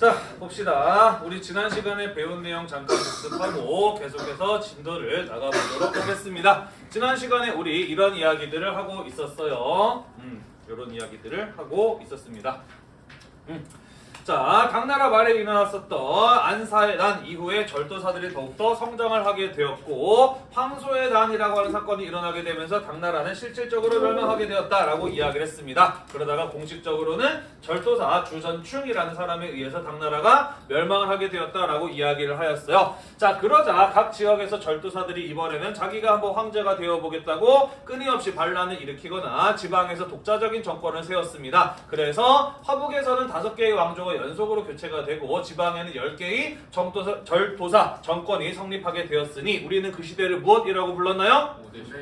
자 봅시다. 우리 지난 시간에 배운 내용 잠깐 복습하고 계속해서 진도를 나가보도록 하겠습니다. 지난 시간에 우리 이런 이야기들을 하고 있었어요. 음, 이런 이야기들을 하고 있었습니다. 음. 자, 당나라 말에 일어났었던 안사의 난 이후에 절도사들이 더욱더 성장을 하게 되었고 황소의 난이라고 하는 사건이 일어나게 되면서 당나라는 실질적으로 멸망하게 되었다라고 이야기를 했습니다. 그러다가 공식적으로는 절도사 주전충이라는 사람에 의해서 당나라가 멸망을 하게 되었다라고 이야기를 하였어요. 자, 그러자 각 지역에서 절도사들이 이번에는 자기가 한번 황제가 되어보겠다고 끊임없이 반란을 일으키거나 지방에서 독자적인 정권을 세웠습니다. 그래서 화북에서는 다섯 개의 왕조가 연속으로 교체가 되고 지방에는 10개의 정도사, 절도사 정권이 성립하게 되었으니 우리는 그 시대를 무엇이라고 불렀나요?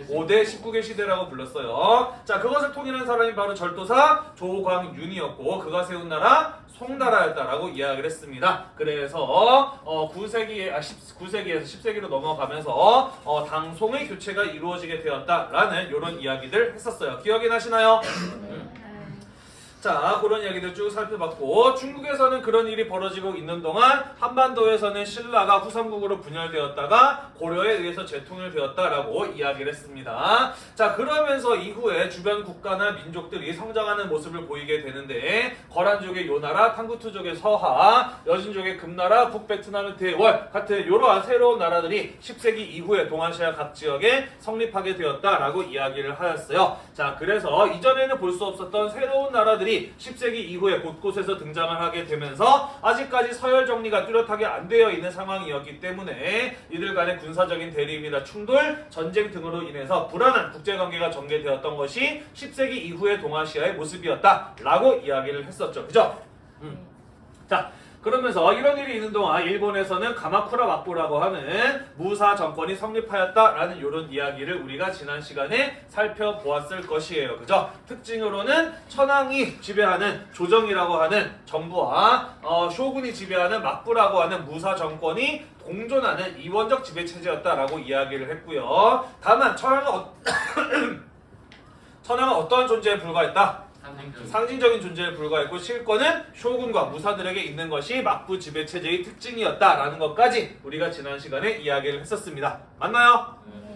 5대 19개 시대라고 불렀어요. 자, 그것을 통일한 사람이 바로 절도사 조광윤이었고 그가 세운 나라 송나라였다라고 이야기를 했습니다. 그래서 어, 9세기에 아 19세기에서 10세기로 넘어가면서 어, 당송의 교체가 이루어지게 되었다라는 이런 이야기들 했었어요. 기억이 나시나요? 자, 그런 이야기들 쭉 살펴봤고 중국에서는 그런 일이 벌어지고 있는 동안 한반도에서는 신라가 후삼국으로 분열되었다가 고려에 의해서 재통일 되었다라고 이야기를 했습니다. 자, 그러면서 이후에 주변 국가나 민족들이 성장하는 모습을 보이게 되는데 거란족의 요나라, 탕구투족의 서하, 여진족의 금나라, 북베트남의 대월 같은 이러한 새로운 나라들이 10세기 이후에 동아시아 각 지역에 성립하게 되었다라고 이야기를 하였어요. 자, 그래서 이전에는 볼 수 없었던 새로운 나라들이 10세기 이후에 곳곳에서 등장을 하게 되면서 아직까지 서열 정리가 뚜렷하게 안 되어 있는 상황이었기 때문에 이들 간의 군사적인 대립이나 충돌, 전쟁 등으로 인해서 불안한 국제관계가 전개되었던 것이 10세기 이후의 동아시아의 모습이었다라고 이야기를 했었죠. 그죠? 음. 자, 그러면서 이런 일이 있는 동안 일본에서는 가마쿠라 막부라고 하는 무사 정권이 성립하였다라는 이런 이야기를 우리가 지난 시간에 살펴보았을 것이에요. 그죠? 특징으로는 천황이 지배하는 조정이라고 하는 정부와 어, 쇼군이 지배하는 막부라고 하는 무사 정권이 공존하는 이원적 지배 체제였다라고 이야기를 했고요. 다만 천황은 어... 천황은 어떠한 존재에 불과했다? 상징적인 존재에 불과했고 실권은 쇼군과 무사들에게 있는 것이 막부 지배 체제의 특징이었다라는 것까지 우리가 지난 시간에 이야기를 했었습니다. 맞나요? 네.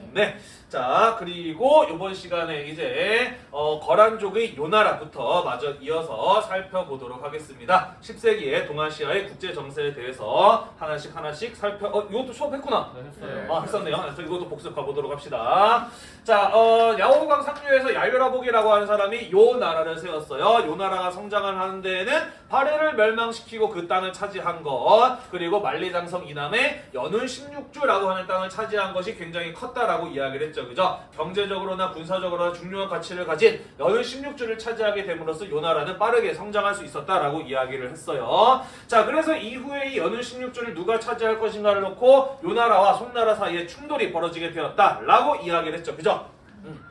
자, 그리고 이번 시간에 이제 어, 거란족의 요나라부터 마저 이어서 살펴보도록 하겠습니다. 10세기의 동아시아의 국제 정세에 대해서 하나씩 하나씩 살펴 어, 이것도 수업했구나. 네, 했어요. 아, 했었네요. 그래서 이것도 복습해 보도록 합시다. 자, 어, 야오강 상류에서 야유라복이라고 하는 사람이 요 나라를 세웠어요. 요 나라가 성장을 하는 데에는 발해를 멸망시키고 그 땅을 차지한 것, 그리고 만리장성 이남에 연운 16주라고 하는 땅을 차지한 것이 굉장히 컸다라고 이야기를 했죠. 그죠? 경제적으로나 군사적으로나 중요한 가치를 가진 연운 16주를 차지하게 됨으로써 요 나라는 빠르게 성장할 수 있었다라고 이야기를 했어요. 자, 그래서 이후에 이 연운 16주를 누가 차지할 것인가를 놓고 요 나라와 송나라 사이에 충돌이 벌어지게 되었다라고 이야기를 했죠. 그죠? 음.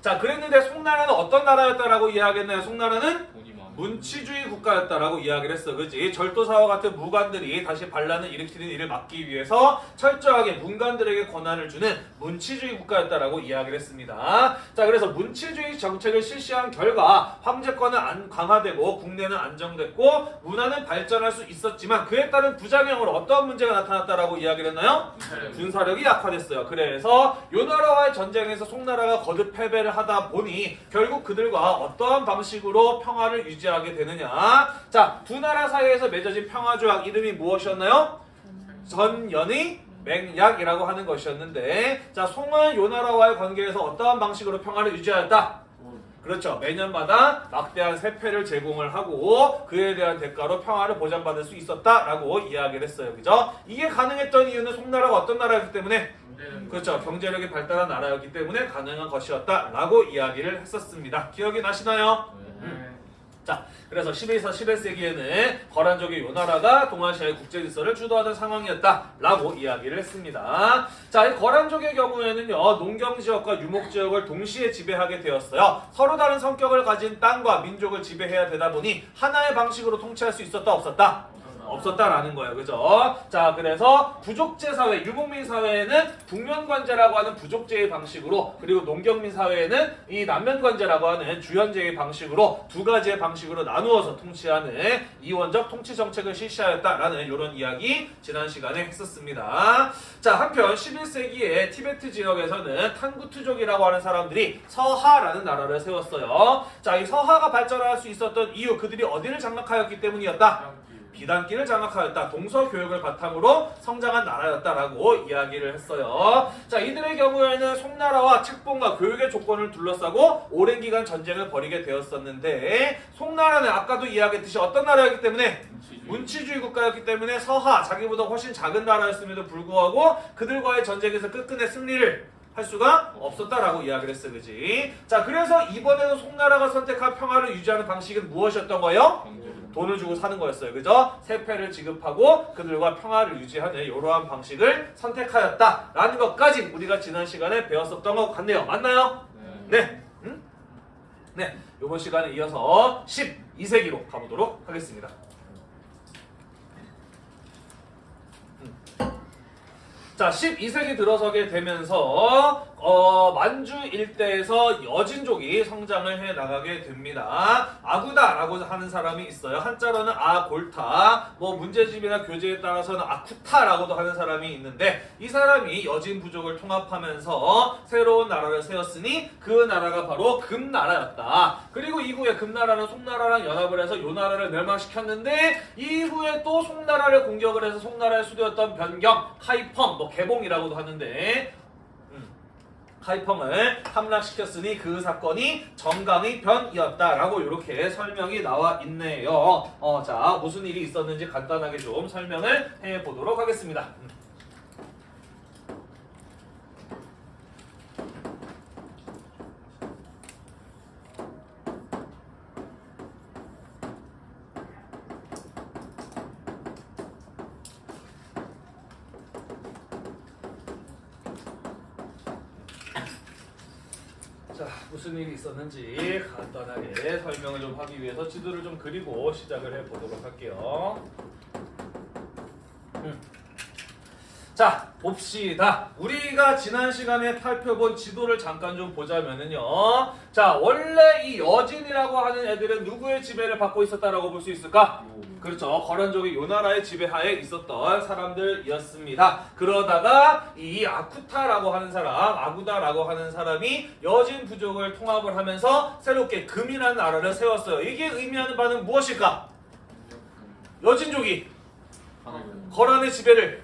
자, 그랬는데 송나라는 어떤 나라였다라고 이야기했나요? 송나라는 문치주의 국가였다라고 이야기를 했어. 그지 절도사와 같은 무관들이 다시 반란을 일으키는 일을 막기 위해서 철저하게 문관들에게 권한을 주는 문치주의 국가였다라고 이야기를 했습니다. 자, 그래서 문치주의 정책을 실시한 결과 황제권은 안 강화되고 국내는 안정됐고 문화는 발전할 수 있었지만 그에 따른 부작용으로 어떤 문제가 나타났다라고 이야기를 했나요? 군사력이 약화됐어요. 그래서 요나라와의 전쟁에서 송나라가 거듭 패배를 하다 보니 결국 그들과 어떠한 방식으로 평화를 유지 하게 되느냐? 자, 두 나라 사이에서 맺어진 평화조약 이름이 무엇이었나요? 전연의 맹약이라고 하는 것이었는데 자, 송은 요 나라와의 관계에서 어떠한 방식으로 평화를 유지하였다? 그렇죠. 매년마다 막대한 세패를 제공을 하고 그에 대한 대가로 평화를 보장받을 수 있었다라고 이야기를 했어요. 그죠? 이게 가능했던 이유는 송나라가 어떤 나라였기 때문에 그렇죠. 경제력이 발달한 나라였기 때문에 가능한 것이었다라고 이야기를 했었습니다. 기억이 나시나요? 자, 그래서 11서 11세기에는 거란족의 요나라가 동아시아의 국제 질서를 주도하던 상황이었다라고 이야기를 했습니다. 자, 이 거란족의 경우에는요, 농경 지역과 유목 지역을 동시에 지배하게 되었어요. 서로 다른 성격을 가진 땅과 민족을 지배해야 되다 보니 하나의 방식으로 통치할 수 있었다 없었다? 없었다라는 거예요. 그죠? 자, 그래서 부족제 사회, 유목민 사회에는 북면관제라고 하는 부족제의 방식으로 그리고 농경민 사회에는 이 남면관제라고 하는 주현제의 방식으로 두 가지의 방식으로 나누어서 통치하는 이원적 통치 정책을 실시하였다라는 이런 이야기 지난 시간에 했었습니다. 자, 한편 11세기에 티베트 지역에서는 탄구투족이라고 하는 사람들이 서하라는 나라를 세웠어요. 자, 이 서하가 발전할 수 있었던 이유 그들이 어디를 장악하였기 때문이었다. 비단기를 장악하였다. 동서 교육을 바탕으로 성장한 나라였다라고 이야기를 했어요. 자, 이들의 경우에는 송나라와 책봉과 교육의 조건을 둘러싸고 오랜 기간 전쟁을 벌이게 되었었는데 송나라는 아까도 이야기했듯이 어떤 나라였기 때문에 문치주의 국가였기 때문에 서하 자기보다 훨씬 작은 나라였음에도 불구하고 그들과의 전쟁에서 끝끝내 승리를 할 수가 없었다라고 이야기를 했어, 그지? 자, 그래서 이번에는 송나라가 선택한 평화를 유지하는 방식은 무엇이었던 거예요? 돈을 주고 사는 거였어요. 그죠? 세패를 지급하고 그들과 평화를 유지하는 이러한 방식을 선택하였다 라는 것까지 우리가 지난 시간에 배웠었던 것 같네요. 맞나요? 네. 음? 네. 이번 시간에 이어서 12세기로 가보도록 하겠습니다. 음. 자, 12세기 들어서게 되면서 어, 만주 일대에서 여진족이 성장을 해 나가게 됩니다. 아구다라고 하는 사람이 있어요. 한자로는 아골타, 뭐 문제집이나 교재에 따라서는 아쿠타라고도 하는 사람이 있는데 이 사람이 여진 부족을 통합하면서 새로운 나라를 세웠으니 그 나라가 바로 금나라였다. 그리고 이후에 금나라는 송나라랑 연합을 해서 요 나라를 멸망시켰는데 이후에 또 송나라를 공격을 해서 송나라의 수도였던 변경, 하이펑, 뭐 개봉이라고도 하는데 하이펑을 함락시켰으니 그 사건이 정강의 변이었다라고 이렇게 설명이 나와 있네요. 어, 자 무슨 일이 있었는지 간단하게 좀 설명을 해보도록 하겠습니다. 음. 자 무슨 있었는지 간단하게 설명을 좀 하기 위해서 지도를 좀 그리고 시작을 해보도록 할게요. 음. 자 봅시다. 우리가 지난 시간에 살펴본 지도를 잠깐 좀 보자면은요. 자 원래 이 여진이라고 하는 애들은 누구의 지배를 받고 있었다라고 볼 수 있을까? 그렇죠. 거란족이 요 나라의 지배하에 있었던 사람들이었습니다. 그러다가 이 아쿠타라고 하는 사람, 아구다라고 하는 사람이 여진 부족을 통합을 하면서 새롭게 금이라는 나라를 세웠어요. 이게 의미하는 바는 무엇일까? 여진족이 거란의 지배를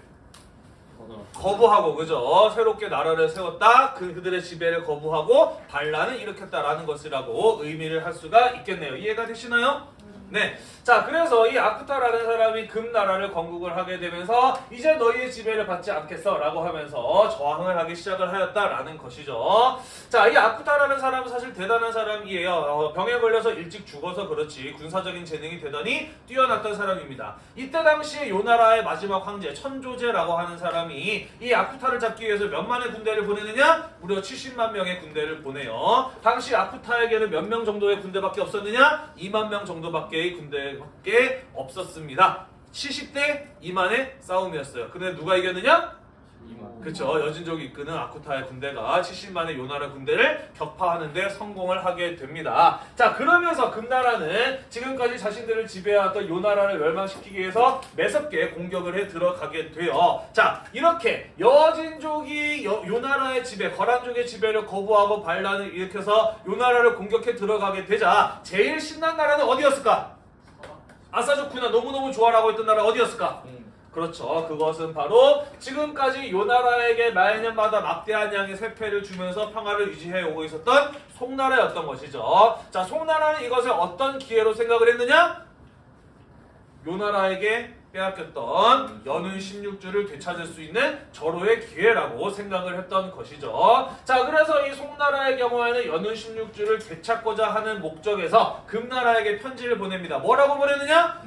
거부하고 그죠? 새롭게 나라를 세웠다. 그 그들의 지배를 거부하고 반란을 일으켰다라는 것이라고 의미를 할 수가 있겠네요. 이해가 되시나요? 네. 자, 그래서 이 아쿠타라는 사람이 금나라를 건국을 하게 되면서 이제 너희의 지배를 받지 않겠어 라고 하면서 저항을 하기 시작을 하였다라는 것이죠. 자, 이 아쿠타라는 사람은 사실 대단한 사람이에요. 어, 병에 걸려서 일찍 죽어서 그렇지 군사적인 재능이 대단히 뛰어났던 사람입니다. 이때 당시에 요 나라의 마지막 황제 천조제라고 하는 사람이 이 아쿠타를 잡기 위해서 몇만의 군대를 보내느냐? 무려 70만 명의 군대를 보내요. 당시 아쿠타에게는 몇 명 정도의 군대밖에 없었느냐? 2만 명 정도밖에 의 군대밖에 없었습니다. 70대 2만의 싸움이었어요. 근데 누가 이겼느냐? 그쵸 여진족이 이끄는 아쿠타의 군대가 70만의 요나라 군대를 격파하는데 성공을 하게 됩니다. 자 그러면서 금나라는 지금까지 자신들을 지배해왔던 요나라를 멸망시키기 위해서 매섭게 공격을 해 들어가게 돼요. 자 이렇게 여진족이 여, 요나라의 지배, 거란족의 지배를 거부하고 반란을 일으켜서 요나라를 공격해 들어가게 되자 제일 신난 나라는 어디였을까? 아사조쿠나 너무너무 좋아라고 했던 나라 어디였을까? 그렇죠. 그것은 바로 지금까지 요 나라에게 매년마다 막대한 양의 세패를 주면서 평화를 유지해 오고 있었던 송나라였던 것이죠. 자, 송나라는 이것을 어떤 기회로 생각을 했느냐? 요 나라에게 빼앗겼던 연운 16주를 되찾을 수 있는 절호의 기회라고 생각을 했던 것이죠. 자, 그래서 이 송나라의 경우에는 연운 16주를 되찾고자 하는 목적에서 금나라에게 편지를 보냅니다. 뭐라고 보내느냐?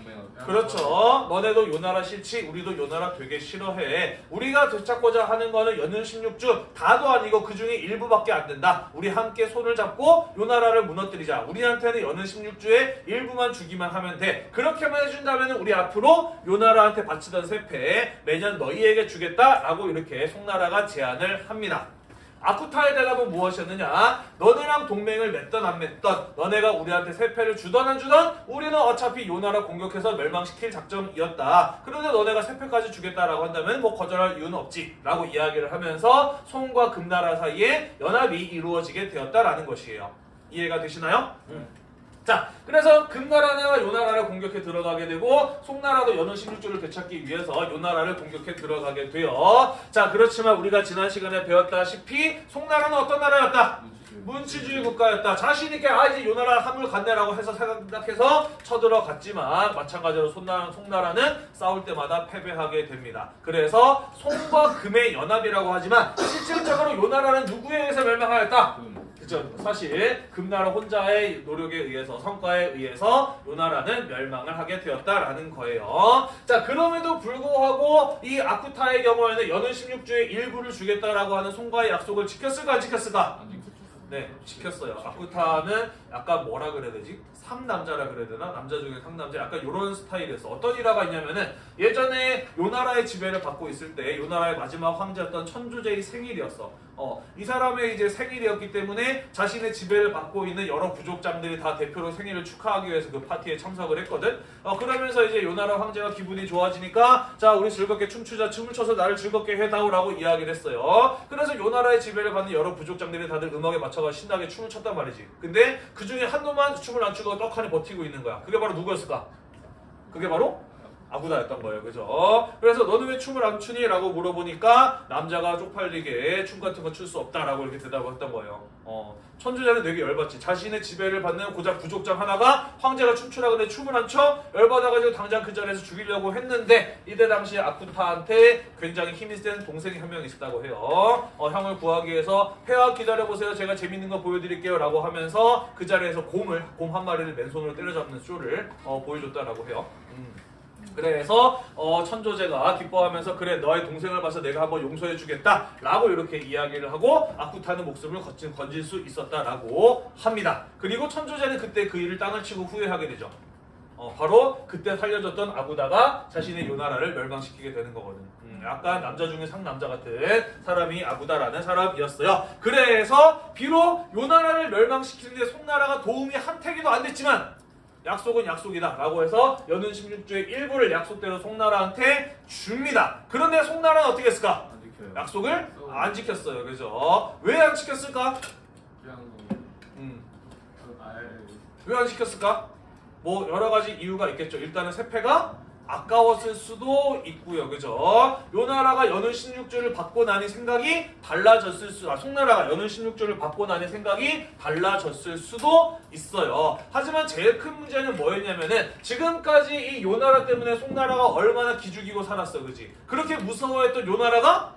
그렇죠. 너네도 요 나라 싫지, 우리도 요 나라 되게 싫어해. 우리가 되찾고자 하는 거는 연륜 16주 다도 아니고 그 중에 일부밖에 안 된다. 우리 함께 손을 잡고 요 나라를 무너뜨리자. 우리한테는 연륜 16주의 일부만 주기만 하면 돼. 그렇게만 해준다면 우리 앞으로 요 나라한테 바치던 세패 매년 너희에게 주겠다라고 이렇게 송나라가 제안을 합니다. 아쿠타의 대답은 무엇이었느냐? 너네랑 동맹을 맺던 안 맺던 너네가 우리한테 세패를 주던 안 주던 우리는 어차피 요 나라 공격해서 멸망시킬 작전이었다. 그런데 너네가 세패까지 주겠다라고 한다면 뭐 거절할 이유는 없지 라고 이야기를 하면서 송과 금나라 사이에 연합이 이루어지게 되었다라는 것이에요. 이해가 되시나요? 자, 그래서 금나라가 요나라를 공격해 들어가게 되고 송나라도 연은 16조를 되찾기 위해서 요나라를 공격해 들어가게 돼요. 자, 그렇지만 우리가 지난 시간에 배웠다시피 송나라는 어떤 나라였다? 문치주의 국가였다. 자신 있게 아 이제 요나라 함을 갔네라고 해서 생각해서 쳐들어갔지만 마찬가지로 송나라, 송나라는 싸울 때마다 패배하게 됩니다. 그래서 송과 금의 연합이라고 하지만 실질적으로 요나라는 누구에 의해서 멸망하였다? 그죠. 사실 금나라 혼자의 노력에 의해서 성과에 의해서 요 나라는 멸망을 하게 되었다라는 거예요. 자 그럼에도 불구하고 이 아쿠타의 경우에는 연은 16주의 일부를 주겠다라고 하는 송과의 약속을 지켰을까 안 지켰을까? 네, 지켰어요. 아쿠타는 약간 뭐라 그래야 되지? 상남자라 그래야 되나? 남자 중에 상남자 약간 이런 스타일이었어. 어떤 일화가 있냐면은 예전에 요 나라의 지배를 받고 있을 때 요 나라의 마지막 황제였던 천주제의 생일이었어. 어, 이 사람의 이제 생일이었기 때문에 자신의 지배를 받고 있는 여러 부족장들이 다 대표로 생일을 축하하기 위해서 그 파티에 참석을 했거든. 어, 그러면서 이제 요 나라 황제가 기분이 좋아지니까 자, 우리 즐겁게 춤추자. 춤을 춰서 나를 즐겁게 해다오라고 이야기를 했어요. 그래서 요 나라의 지배를 받는 여러 부족장들이 다들 음악에 맞춰가 신나게 춤을 췄단 말이지. 근데 그 중에 한 놈만 춤을 안 추고 떡하니 버티고 있는 거야. 그게 바로 누구였을까? 그게 바로 아구다였던 거예요. 그죠? 어, 그래서 너는 왜 춤을 안 추니? 라고 물어보니까 남자가 쪽팔리게 춤 같은 거 출 수 없다라고 이렇게 대답을 했던 거예요. 어, 천주자는 되게 열받지. 자신의 지배를 받는 고작 부족장 하나가 황제가 춤추라 근데 춤을 안 춰? 열받아가지고 당장 그 자리에서 죽이려고 했는데 이때 당시 아쿠타한테 굉장히 힘이 센 동생이 한 명 있었다고 해요. 어, 형을 구하기 위해서 회화 기다려보세요. 제가 재밌는 거 보여드릴게요. 라고 하면서 그 자리에서 곰을, 곰 한 마리를 맨손으로 때려잡는 쇼를 어, 보여줬다라고 해요. 음. 그래서 어, 천조제가 기뻐하면서 그래 너의 동생을 봐서 내가 한번 용서해 주겠다 라고 이렇게 이야기를 하고 아쿠타는 목숨을 거친, 건질 수 있었다라고 합니다. 그리고 천조제는 그때 그 일을 땅을 치고 후회하게 되죠. 어, 바로 그때 살려줬던 아구다가 자신의 요나라를 멸망시키게 되는 거거든. 음, 약간 남자 중에 상남자 같은 사람이 아구다라는 사람이었어요. 그래서 비록 요나라를 멸망시키는데 송나라가 도움이 한 태기도 안 됐지만 약속은 약속이다 라고 해서 연은 16주의 일부를 약속대로 송나라한테 줍니다. 그런데 송나라는 어떻게 했을까? 안 지켜요. 약속을 안 지켰어요. 그죠? 왜 안 지켰을까? 그냥 음, 아예 왜안 지켰을까? 뭐 여러 가지 이유가 있겠죠. 일단은 세패가 아까웠을 수도 있고요. 그죠? 요 나라가 연은 16주를 받고 나니 생각이 달라졌을 수, 아, 송나라가 연은 16주를 받고 나니 생각이 달라졌을 수도 있어요. 하지만 제일 큰 문제는 뭐였냐면은 지금까지 이 요 나라 때문에 송나라가 얼마나 기죽이고 살았어. 그지? 그렇게 무서워했던 요 나라가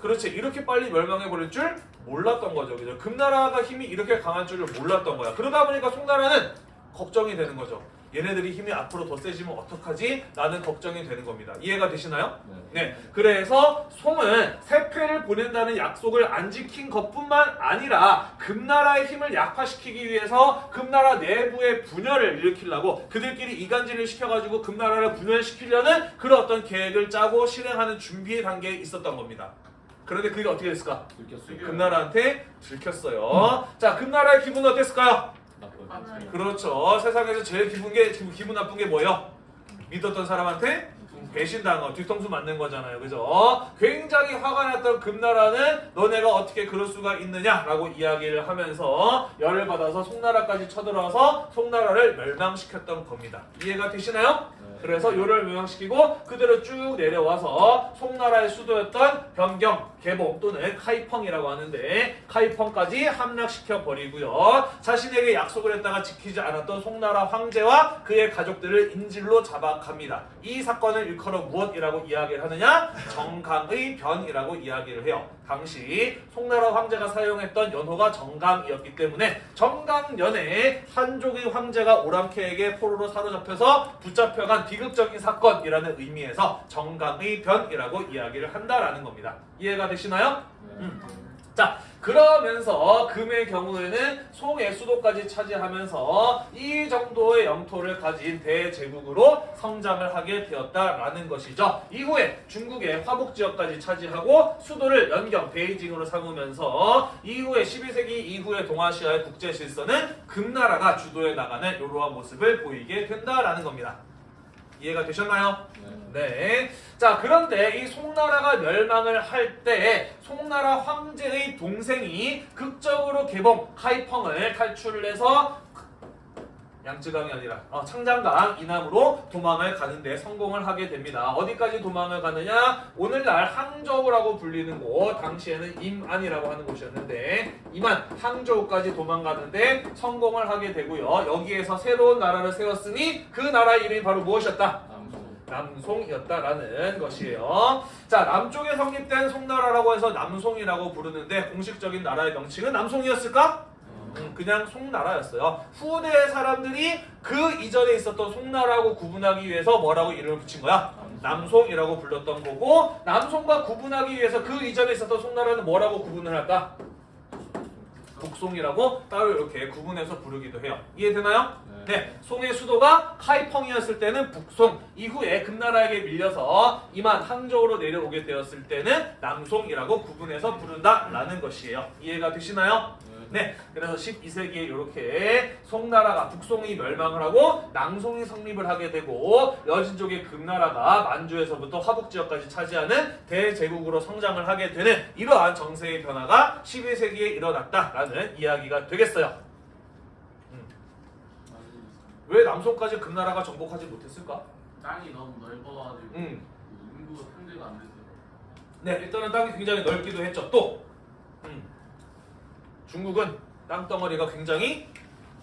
그렇지 이렇게 빨리 멸망해 버릴 줄 몰랐던 거죠 그죠 금나라가 힘이 이렇게 강한 줄을 몰랐던 거야 그러다 보니까 송나라는 걱정이 되는 거죠 얘네들이 힘이 앞으로 더 세지면 어떡하지 나는 걱정이 되는 겁니다 이해가 되시나요? 네. 네 그래서 송은 세패를 보낸다는 약속을 안 지킨 것뿐만 아니라 금나라의 힘을 약화시키기 위해서 금나라 내부의 분열을 일으키려고 그들끼리 이간질을 시켜가지고 금나라를 분열시키려는 그런 어떤 계획을 짜고 실행하는 준비 단계에 있었던 겁니다 그런데 그게 어떻게 됐을까? 들켰어요. 금나라한테 들켰어요. 자, 금나라의 기분은 어땠을까요? 나빠요. 그렇죠. 세상에서 제일 기분 게 기분, 기분 나쁜 게 뭐예요? 믿었던 사람한테 배신당한 거, 뒤통수 맞는 거잖아요. 그죠? 굉장히 화가 났던 금나라는 너네가 어떻게 그럴 수가 있느냐라고 이야기를 하면서 열을 받아서 송나라까지 쳐들어와서 송나라를 멸망시켰던 겁니다. 이해가 되시나요? 네. 그래서 요를 멸망시키고 그대로 쭉 내려와서 송나라의 수도였던 변경 개봉 또는 카이펑이라고 하는데 카이펑까지 함락시켜 버리고요. 자신에게 약속을 했다가 지키지 않았던 송나라 황제와 그의 가족들을 인질로 잡아갑니다. 이 사건을 일컬어 무엇이라고 이야기를 하느냐? 정강의 변이라고 이야기를 해요. 당시 송나라 황제가 사용했던 연호가 정강이었기 때문에 정강년에 한족의 황제가 오랑캐에게 포로로 사로잡혀서 붙잡혀간 비극적인 사건이라는 의미에서 정강의 변이라고 이야기를 한다라는 겁니다. 이해가 되시나요? 음. 자 그러면서 금의 경우에는 송의 수도까지 차지하면서 이 정도의 영토를 가진 대제국으로 성장을 하게 되었다라는 것이죠. 이후에 중국의 화북 지역까지 차지하고 수도를 연경 베이징으로 삼으면서 이후에 12세기 이후의 동아시아의 국제 질서는 금나라가 주도해 나가는 이러한 모습을 보이게 된다라는 겁니다. 이해가 되셨나요? 네. 자, 그런데 이 송나라가 멸망을 할 때 송나라 황제의 동생이 극적으로 개봉 카이펑을 탈출을 해서 양쯔강이 아니라 어, 창장강 이남으로 도망을 가는데 성공을 하게 됩니다. 어디까지 도망을 가느냐? 오늘날 항저우라고 불리는 곳, 당시에는 임안이라고 하는 곳이었는데 임안, 항저우까지 도망가는데 성공을 하게 되고요. 여기에서 새로운 나라를 세웠으니 그 나라 이름이 바로 무엇이었다? 남송이었다라는 것이에요. 자, 남쪽에 성립된 송나라라고 해서 남송이라고 부르는데 공식적인 나라의 명칭은 남송이었을까? 음, 그냥 송나라였어요. 후대 사람들이 그 이전에 있었던 송나라하고 구분하기 위해서 뭐라고 이름을 붙인 거야? 남송이라고 불렀던 거고 남송과 구분하기 위해서 그 이전에 있었던 송나라는 뭐라고 구분을 할까? 북송이라고 따로 이렇게 구분해서 부르기도 해요. 이해되나요? 네, 송의 수도가 카이펑이었을 때는 북송, 이후에 금나라에게 밀려서 이만 항저우로 내려오게 되었을 때는 남송이라고 구분해서 부른다라는 것이에요. 이해가 되시나요? 네, 그래서 12세기에 이렇게 송나라가 북송이 멸망을 하고 낭송이 성립을 하게 되고 여진족의 금나라가 만주에서부터 화북 지역까지 차지하는 대제국으로 성장을 하게 되는 이러한 정세의 변화가 12세기에 일어났다라는 이야기가 되겠어요. 왜 남송까지 금나라가 정복하지 못했을까? 땅이 너무 넓어가지고 음. 인구가 상대가 안 됐어요. 네, 일단은 땅이 굉장히 넓기도 했죠. 또 음, 중국은 땅덩어리가 굉장히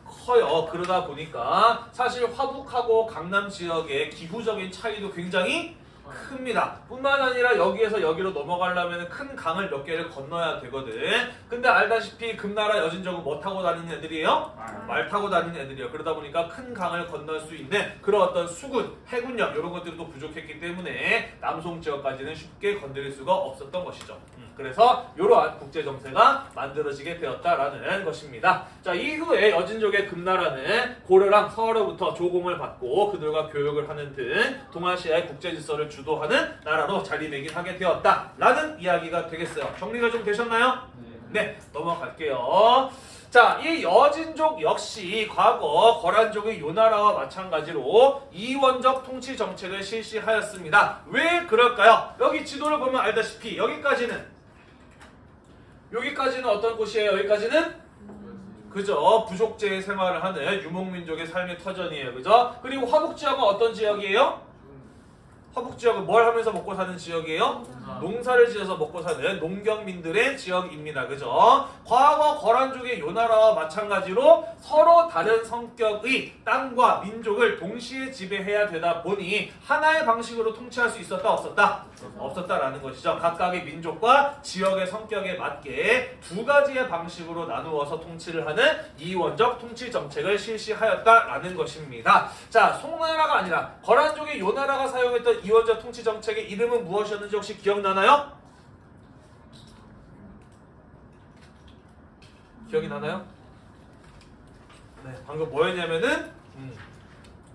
커요. 그러다 보니까 사실 화북하고 강남 지역의 기후적인 차이도 굉장히 큽니다. 뿐만 아니라 여기에서 여기로 넘어가려면 큰 강을 몇 개를 건너야 되거든. 근데 알다시피 금나라 여진족은 뭐 타고 다니는 애들이에요? 말 타고 다니는 애들이에요. 그러다 보니까 큰 강을 건널 수 있는 그런 어떤 수군, 해군력 이런 것들도 부족했기 때문에 남송 지역까지는 쉽게 건드릴 수가 없었던 것이죠. 음, 그래서 이러한 국제 정세가 만들어지게 되었다라는 것입니다. 자 이후에 여진족의 금나라는 고려랑 서로부터 조공을 받고 그들과 교역을 하는 등 동아시아의 국제 질서를 주 도하는 나라로 자리매김하게 되었다 라는 이야기가 되겠어요. 정리가 좀 되셨나요? 네, 넘어갈게요. 자, 이 여진족 역시 과거 거란족의 요나라와 마찬가지로 이원적 통치 정책을 실시하였습니다. 왜 그럴까요? 여기 지도를 보면 알다시피 여기까지는 여기까지는 어떤 곳이에요? 여기까지는 그죠? 부족제의 생활을 하는 유목민족의 삶의 터전이에요. 그죠? 그리고 화북 지역은 어떤 지역이에요? 화북 지역은 뭘 하면서 먹고 사는 지역이에요? 농사 를 지어서 먹고 사는 농경민들의 지역입니다. 그죠? 과거 거란족의 요 나라와 마찬가지로 서로 다른 성격의 땅과 민족을 동시에 지배해야 되다 보니 하나의 방식으로 통치할 수 있었다 없었다? 없었다라는 것이죠. 각각의 민족과 지역의 성격에 맞게 두 가지의 방식으로 나누어서 통치를 하는 이원적 통치 정책을 실시하였다라는 것입니다. 자, 송나라가 아니라 거란족의 요나라가 사용했던 이원적 통치 정책의 이름은 무엇이었는지 혹시 기억나나요? 기억이 나나요? 네, 방금 뭐였냐면은 음,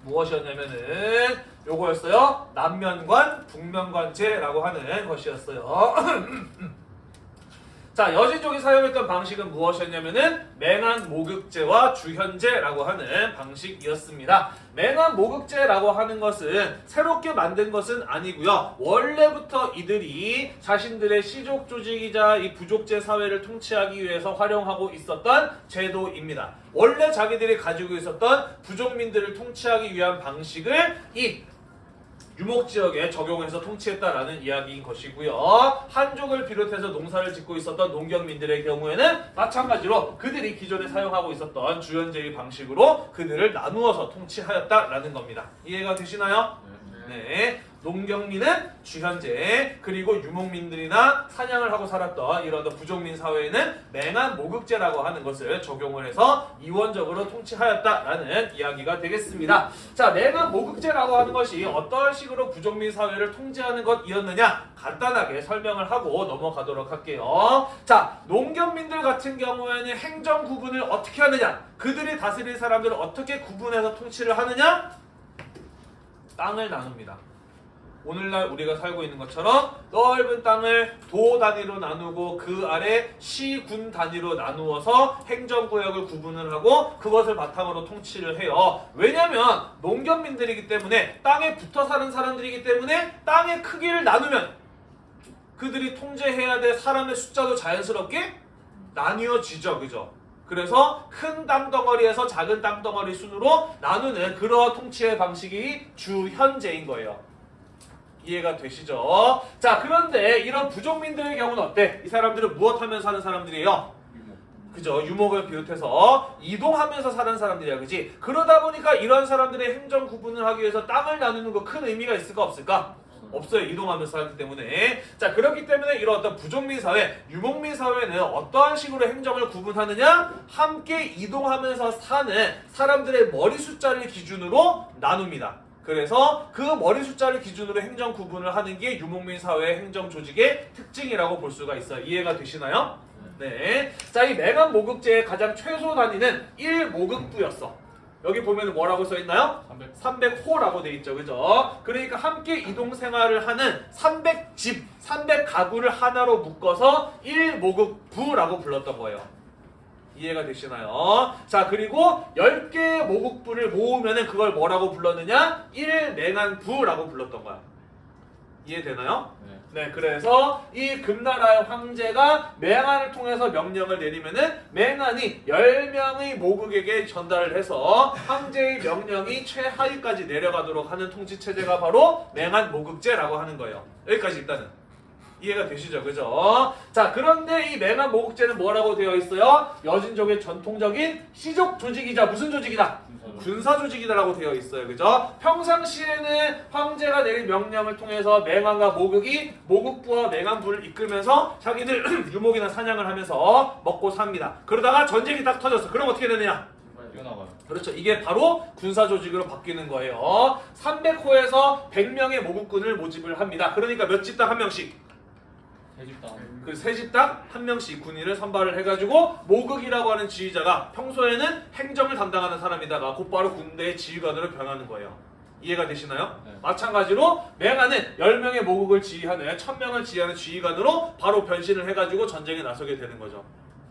무엇이었냐면은 요거였어요. 남면관, 북면관제라고 하는 것이었어요. 자, 여진족이 사용했던 방식은 무엇이었냐면은 맹한 모극제와 주현제라고 하는 방식이었습니다. 맹한 모극제라고 하는 것은 새롭게 만든 것은 아니고요. 원래부터 이들이 자신들의 시족 조직이자 이 부족제 사회를 통치하기 위해서 활용하고 있었던 제도입니다. 원래 자기들이 가지고 있었던 부족민들을 통치하기 위한 방식을 이 유목 지역에 적용해서 통치했다라는 이야기인 것이고요. 한족을 비롯해서 농사를 짓고 있었던 농경민들의 경우에는 마찬가지로 그들이 기존에 사용하고 있었던 주연제의 방식으로 그들을 나누어서 통치하였다라는 겁니다. 이해가 되시나요? 네. 농경민은 주현제 그리고 유목민들이나 사냥을 하고 살았던 이런 부족민 사회에는 맹한 모극제라고 하는 것을 적용을 해서 이원적으로 통치하였다라는 이야기가 되겠습니다. 자, 맹한 모극제라고 하는 것이 어떤 식으로 부족민 사회를 통제하는 것이었느냐 간단하게 설명을 하고 넘어가도록 할게요. 자, 농경민들 같은 경우에는 행정 구분을 어떻게 하느냐? 그들이 다스릴 사람들을 어떻게 구분해서 통치를 하느냐? 땅을 나눕니다. 오늘날 우리가 살고 있는 것처럼 넓은 땅을 도 단위로 나누고 그 아래 시, 군 단위로 나누어서 행정구역을 구분을 하고 그것을 바탕으로 통치를 해요. 왜냐면 농경민들이기 때문에 땅에 붙어 사는 사람들이기 때문에 땅의 크기를 나누면 그들이 통제해야 될 사람의 숫자도 자연스럽게 나뉘어지죠. 그죠? 그래서 큰 땅덩어리에서 작은 땅덩어리 순으로 나누는 그러한 통치의 방식이 주현제인 거예요. 이해가 되시죠? 자, 그런데 이런 부족민들의 경우는 어때? 이 사람들은 무엇 하면서 사는 사람들이에요? 그죠? 유목을 비롯해서 이동하면서 사는 사람들이야, 그지? 그러다 보니까 이런 사람들의 행정 구분을 하기 위해서 땅을 나누는 거 큰 의미가 있을까 없을까? 없어요. 이동하면서 살기 때문에. 자, 그렇기 때문에 이런 어떤 부족민 사회, 유목민 사회는 어떠한 식으로 행정을 구분하느냐? 함께 이동하면서 사는 사람들의 머리 숫자를 기준으로 나눕니다. 그래서 그 머리 숫자를 기준으로 행정 구분을 하는 게 유목민 사회의 행정 조직의 특징이라고 볼 수가 있어요. 이해가 되시나요? 네. 자, 이 맹한 모국제의 가장 최소 단위는 1모국부였어. 여기 보면 뭐라고 써 있나요? 300. 300 호라고 돼 있죠. 그죠? 그러니까 함께 이동 생활을 하는 300집, 300가구를 하나로 묶어서 1모국부라고 불렀던 거예요. 이해가 되시나요? 자, 그리고 10개의 모국부를 모으면은 그걸 뭐라고 불렀느냐? 1맹한부라고 불렀던 거야. 이해되나요? 네, 그래서 이 금나라의 황제가 맹한을 통해서 명령을 내리면은 맹한이 10명의 모국에게 전달을 해서 황제의 명령이 최하위까지 내려가도록 하는 통치 체제가 바로 맹한 모국제라고 하는 거예요. 여기까지 일단은 이해가 되시죠? 그죠? 자, 그런데 이 맹한 모국제는 뭐라고 되어 있어요? 여진족의 전통적인 시족 조직이자 무슨 조직이다? 군사 조직이다라고 되어 있어요. 그죠? 평상시에는 황제가 내린 명령을 통해서 맹한과 모국이 모국부와 맹한부를 이끌면서 자기들 유목이나 사냥을 하면서 먹고 삽니다. 그러다가 전쟁이 딱 터졌어. 그럼 어떻게 되느냐? 그렇죠. 이게 바로 군사 조직으로 바뀌는 거예요. 300호에서 100명의 모국군을 모집을 합니다. 그러니까 몇 집당 한 명씩. 그 세 집당 한 명씩 군인을 선발을 해가지고 모극이라고 하는 지휘자가 평소에는 행정을 담당하는 사람이다가 곧바로 군대의 지휘관으로 변하는 거예요. 이해가 되시나요? 네. 마찬가지로 맹하는 10명의 모국을 지휘하는 1000명을 지휘하는 지휘관으로 바로 변신을 해가지고 전쟁에 나서게 되는 거죠.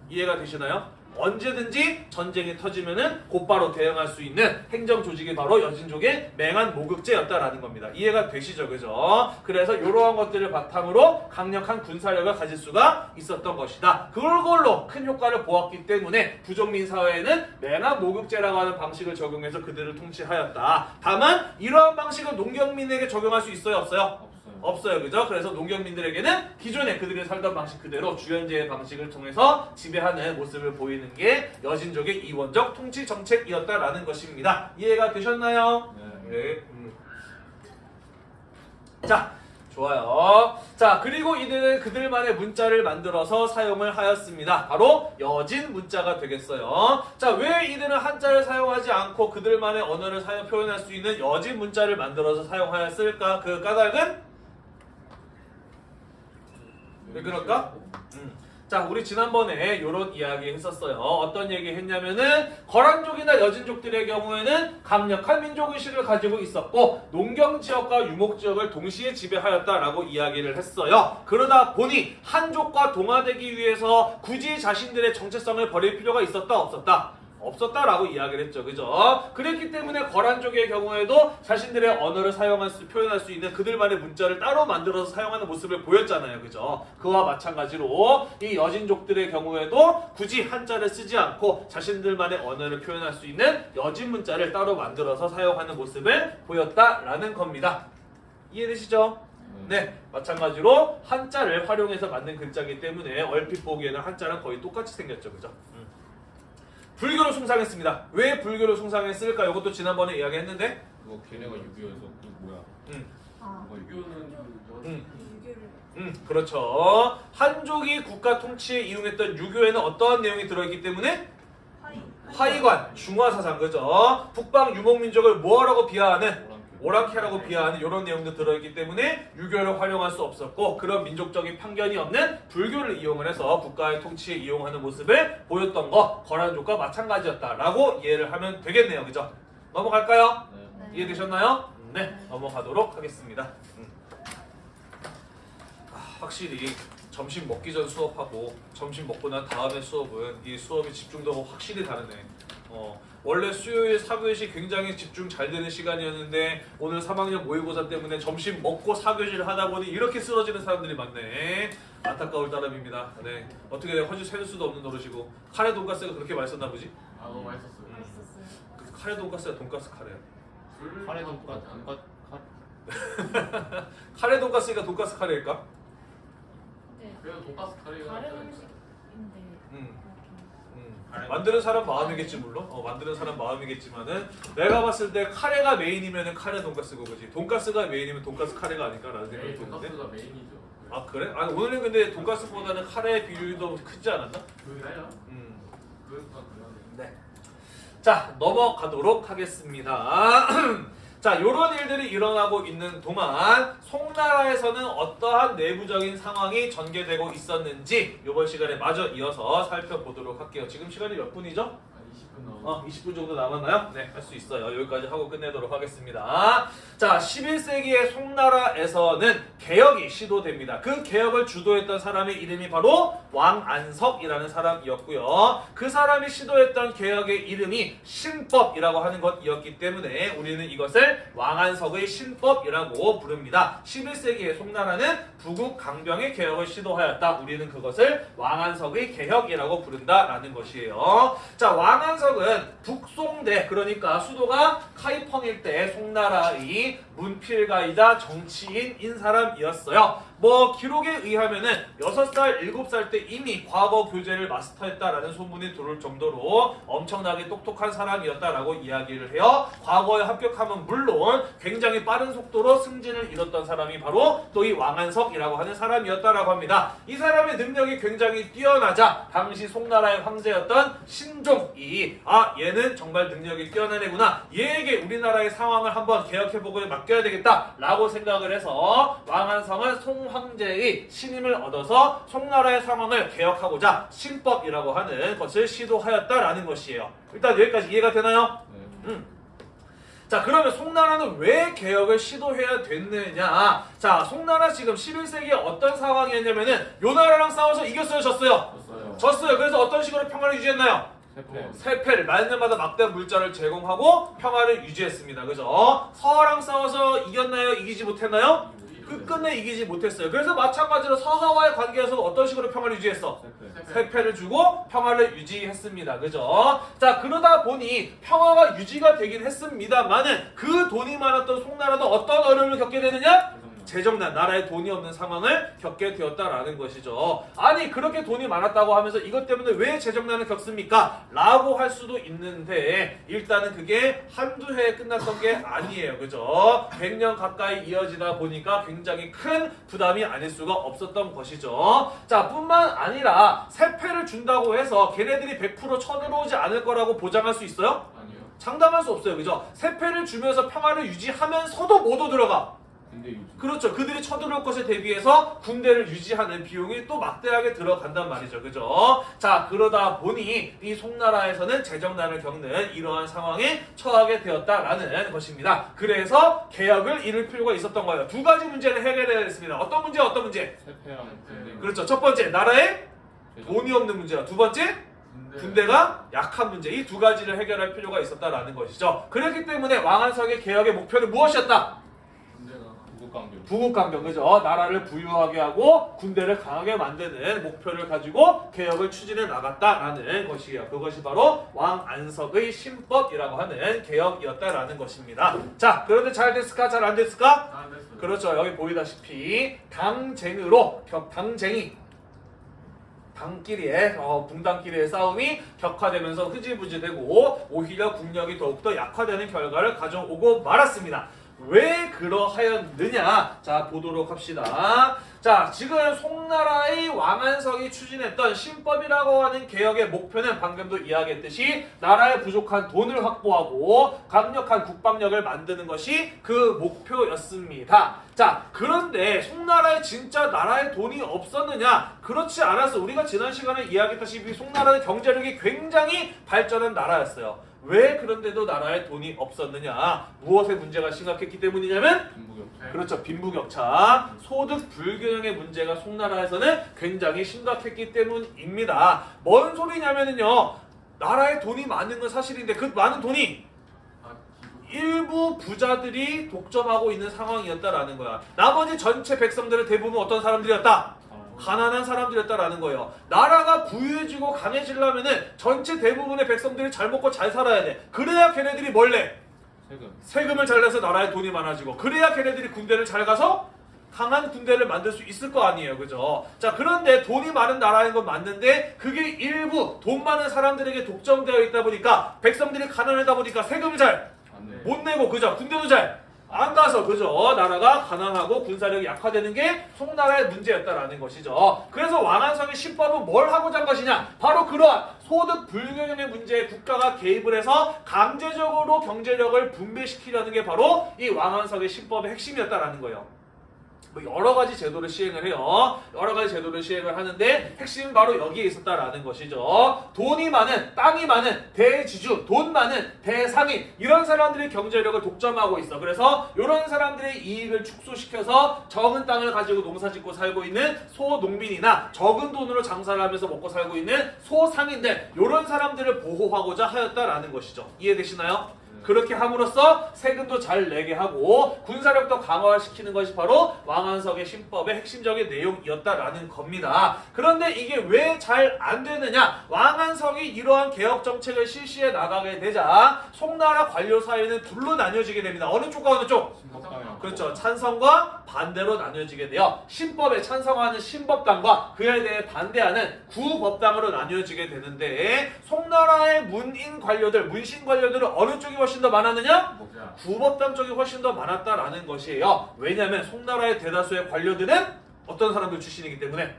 이해가 되시나요? 언제든지 전쟁이 터지면은 곧바로 대응할 수 있는 행정 조직이 바로 여진족의 맹한 모극제였다라는 겁니다. 이해가 되시죠, 그죠? 그래서 이러한 것들을 바탕으로 강력한 군사력을 가질 수가 있었던 것이다. 그걸로 큰 효과를 보았기 때문에 부족민 사회에는 맹한 모극제라고 하는 방식을 적용해서 그들을 통치하였다. 다만 이러한 방식은 농경민에게 적용할 수 있어요, 없어요? 없어요. 그죠? 그래서 농경민들에게는 기존에 그들이 살던 방식 그대로 주연제의 방식을 통해서 지배하는 모습을 보이는 게 여진족의 이원적 통치 정책이었다라는 것입니다. 이해가 되셨나요? 네. 네. 음. 자, 좋아요. 자, 그리고 이들은 그들만의 문자를 만들어서 사용을 하였습니다. 바로 여진 문자가 되겠어요. 자, 왜 이들은 한자를 사용하지 않고 그들만의 언어를 사용 표현할 수 있는 여진 문자를 만들어서 사용하였을까? 그 까닭은 왜 그럴까? 음. 자, 우리 지난번에 이런 이야기 했었어요. 어떤 얘기 했냐면은 거란족이나 여진족들의 경우에는 강력한 민족의식을 가지고 있었고 농경 지역과 유목 지역을 동시에 지배하였다라고 이야기를 했어요. 그러다 보니 한족과 동화되기 위해서 굳이 자신들의 정체성을 버릴 필요가 있었다 없었다? 없었다라고 이야기를 했죠. 그죠? 그랬기 때문에 거란족의 경우에도 자신들의 언어를 사용할 수, 표현할 수 있는 그들만의 문자를 따로 만들어서 사용하는 모습을 보였잖아요. 그죠? 그와 마찬가지로 이 여진족들의 경우에도 굳이 한자를 쓰지 않고 자신들만의 언어를 표현할 수 있는 여진 문자를 따로 만들어서 사용하는 모습을 보였다라는 겁니다. 이해되시죠? 네, 마찬가지로 한자를 활용해서 만든 글자이기 때문에 얼핏 보기에는 한자랑 거의 똑같이 생겼죠, 그죠? 음. 불교를 숭상했습니다. 왜 불교를 숭상했을까? 이것도 지난번에 이야기했는데, 그거 걔네가 유교에서 그 뭐야? 음, 아, 뭐 음, 유교를 음, 그렇죠. 한족이 국가 통치에 이용했던 유교에는 어떠한 내용이 들어있기 때문에 화이관, 중화사상, 그죠? 북방 유목민족을 뭐라고 비하하는 오랑캐라고 비하하는 이런 내용도 들어있기 때문에 유교를 활용할 수 없었고 그런 민족적인 편견이 없는 불교를 이용을 해서 국가의 통치에 이용하는 모습을 보였던 거 거란족과 마찬가지였다라고 이해를 하면 되겠네요, 그죠? 넘어갈까요? 네. 네. 이해되셨나요? 네, 넘어가도록 하겠습니다. 음. 아, 확실히 점심 먹기 전 수업하고 점심 먹고 난 다음에 수업은 이 수업이 집중도가 확실히 다르네. 어, 원래 수요일 사교시 굉장히 집중 잘 되는 시간이었는데 오늘 3학년 모의고사 때문에 점심 먹고 사교시를 하다 보니 이렇게 쓰러지는 사람들이 많네. 안타까울 따름입니다. 네, 어떻게 허지 세울 수도 없는 노릇이고 카레 돈가스가 그렇게 맛있었나 보지? 아 너무 맛있었어요. 맛있었어요. 그 카레 돈가스가 돈가스 카레야. 술 카레 먹고 돈까 하지 돈까 카 카레 돈가스가 돈가스 카레일까? 네. 그래도 돈가스 카레가 다른 음식인데 음. 만드는 사람 마음이겠지 물론 어, 만드는 사람 마음이겠지만은 내가 봤을 때 카레가 메인이면은 카레 돈가스고 그지 돈가스가 메인이면 돈가스 카레가 아닐까라는 생각이 않을까? 드는데 돈가스가 메인이죠. 아 그래? 아니 오늘은 근데 돈가스보다는 카레 비율도 크지 않았나? 그래요? 음. 네. 자 넘어가도록 하겠습니다. 자 요런 일들이 일어나고 있는 동안 송나라에서는 어떠한 내부적인 상황이 전개되고 있었는지 이번 시간에 마저 이어서 살펴보도록 할게요. 지금 시간이 몇 분이죠? 한 20분 남았. 어, 20분 정도 남았나요? 네, 할 수 있어요. 여기까지 하고 끝내도록 하겠습니다. 자, 11세기의 송나라에서는 개혁이 시도됩니다. 그 개혁을 주도했던 사람의 이름이 바로 왕안석이라는 사람이었고요. 그 사람이 시도했던 개혁의 이름이 신법이라고 하는 것이었기 때문에 우리는 이것을 왕안석의 신법이라고 부릅니다. 11세기의 송나라는 부국 강병의 개혁을 시도하였다. 우리는 그것을 왕안석의 개혁이라고 부른다라는 것이에요. 자, 왕안석 은 북송대 그러니까 수도가 카이펑일 때 송나라의 문필가이자 정치인인 사람이었어요. 뭐 기록에 의하면은 6살, 7살 때 이미 과거 교재를 마스터했다라는 소문이 돌을 정도로 엄청나게 똑똑한 사람이었다라고 이야기를 해요. 과거에 합격하면 물론 굉장히 빠른 속도로 승진을 이뤘던 사람이 바로 또 이 왕안석이라고 하는 사람이었다라고 합니다. 이 사람의 능력이 굉장히 뛰어나자 당시 송나라의 황제였던 신종이 아 얘는 정말 능력이 뛰어난 애구나 얘에게 우리나라의 상황을 한번 개혁해보고 맡겨야 되겠다라고 생각을 해서 왕안성은 송황제의 신임을 얻어서 송나라의 상황을 개혁하고자 신법이라고 하는 것을 시도하였다라는 것이에요. 일단 여기까지 이해가 되나요? 네. 음. 자 그러면 송나라는 왜 개혁을 시도해야 됐느냐 자 송나라 지금 11세기에 어떤 상황이었냐면은 요 나라랑 싸워서 이겼어요 졌어요 졌어요. 졌어요 그래서 어떤 식으로 평화를 유지했나요 세패. 세패를 말년마다 막대한 물자를 제공하고 평화를 유지했습니다 그죠 서하랑 싸워서 이겼나요 이기지 못했나요 끝끝내 이기지 못했어요 그래서 마찬가지로 서하와의 관계에서 어떤 식으로 평화를 유지했어 세패. 세패 를 주고 평화를 유지했습니다. 그죠? 자, 그러다 보니 평화가 유지가 되긴 했습니다만은 그 돈이 많았던 송나라도 어떤 어려움을 겪게 되느냐? 재정난 나라에 돈이 없는 상황을 겪게 되었다라는 것이죠. 아니 그렇게 돈이 많았다고 하면서 이것 때문에 왜 재정난을 겪습니까? 라고 할 수도 있는데 일단은 그게 한두 해에 끝났던 게 아니에요. 그죠? 100년 가까이 이어지다 보니까 굉장히 큰 부담이 아닐 수가 없었던 것이죠. 자 뿐만 아니라 세패를 준다고 해서 걔네들이 100% 쳐들어오지 않을 거라고 보장할 수 있어요? 아니요. 장담할 수 없어요. 그죠? 세패를 주면서 평화를 유지하면서도 못 오들어가. 그렇죠. 그들이 쳐들어올 것에 대비해서 군대를 유지하는 비용이 또 막대하게 들어간단 말이죠. 그죠? 자, 그러다 보니 이 송나라에서는 재정난을 겪는 이러한 상황에 처하게 되었다라는 것입니다. 그래서 개혁을 이룰 필요가 있었던 거예요. 두 가지 문제를 해결해야 했습니다. 어떤 문제, 어떤 문제? 그렇죠. 첫 번째, 나라에. 돈이 없는 문제와 두 번째, 군대. 군대가 약한 문제. 이 두 가지를 해결할 필요가 있었다라는 것이죠. 그렇기 때문에 왕한석의 개혁의 목표는 무엇이었다? 부국강병. 부국강병 그죠? 나라를 부유하게 하고 군대를 강하게 만드는 목표를 가지고 개혁을 추진해 나갔다라는 것이에요. 그것이 바로 왕안석의 신법이라고 하는 개혁이었다라는 것입니다. 자, 그런데 잘 됐을까? 잘 안 됐을까? 안 됐어요. 그렇죠. 여기 보이다시피 당쟁으로 격 당쟁이 당끼리의 어, 붕당끼리의 싸움이 격화되면서 흐지부지되고 오히려 국력이 더욱더 약화되는 결과를 가져오고 말았습니다. 왜 그러하였느냐? 자 보도록 합시다. 자 지금 송나라의 왕안석이 추진했던 신법이라고 하는 개혁의 목표는 방금도 이야기했듯이 나라의 부족한 돈을 확보하고 강력한 국방력을 만드는 것이 그 목표였습니다. 자 그런데 송나라에 진짜 나라에 돈이 없었느냐? 그렇지 않았어. 우리가 지난 시간에 이야기했다시피 송나라는 경제력이 굉장히 발전한 나라였어요. 왜 그런데도 나라에 돈이 없었느냐? 무엇의 문제가 심각했기 때문이냐면 김부겸. 그렇죠. 빈부격차, 소득 불균형의 문제가 송나라에서는 굉장히 심각했기 때문입니다. 뭔 소리냐면요. 나라에 돈이 많은 건 사실인데 그 많은 돈이 아. 일부 부자들이 독점하고 있는 상황이었다라는 거야. 나머지 전체 백성들은 대부분 어떤 사람들이었다? 가난한 사람들이었다라는 거예요. 나라가 부유해지고 강해지려면은 전체 대부분의 백성들이 잘 먹고 잘 살아야 돼. 그래야 걔네들이 뭘 내? 세금. 세금을 잘 내서 나라에 돈이 많아지고 그래야 걔네들이 군대를 잘 가서 강한 군대를 만들 수 있을 거 아니에요 그죠 자 그런데 돈이 많은 나라인 건 맞는데 그게 일부 돈 많은 사람들에게 독점되어 있다 보니까 백성들이 가난하다 보니까 세금을 잘 못. 내고 그죠 군대도 잘 안 가서 그죠? 나라가 가난하고 군사력이 약화되는 게 송나라의 문제였다라는 것이죠. 그래서 왕안성의 신법은 뭘 하고자 한 것이냐? 바로 그러한 소득 불균형의 문제에 국가가 개입을 해서 강제적으로 경제력을 분배시키려는 게 바로 이 왕안석의 신법의 핵심이었다라는 거예요 뭐 여러 가지 제도를 시행을 해요. 여러 가지 제도를 시행을 하는데 핵심은 바로 여기에 있었다라는 것이죠. 돈이 많은, 땅이 많은 대지주, 돈 많은 대상인 이런 사람들이 경제력을 독점하고 있어. 그래서 이런 사람들의 이익을 축소시켜서 적은 땅을 가지고 농사짓고 살고 있는 소농민이나 적은 돈으로 장사를 하면서 먹고 살고 있는 소상인들 이런 사람들을 보호하고자 하였다라는 것이죠. 이해되시나요? 그렇게 함으로써 세금도 잘 내게 하고 군사력도 강화시키는 것이 바로 왕안석의 신법의 핵심적인 내용이었다라는 겁니다. 그런데 이게 왜 잘 안 되느냐? 왕안석이 이러한 개혁 정책을 실시해 나가게 되자 송나라 관료 사이는 둘로 나뉘어지게 됩니다. 어느 쪽과 어느 쪽? 그렇죠. 찬성과 반대로 나뉘어지게 돼요. 신법에 찬성하는 신법당과 그에 대해 반대하는 구법당으로 나뉘어지게 되는데 송나라의 문인 관료들, 문신 관료들은 어느 쪽이 훨씬 더 많았느냐? 자, 구법당 쪽이 훨씬 더 많았다라는 것이에요. 왜냐하면 송나라의 대다수의 관료들은 어떤 사람들 출신이기 때문에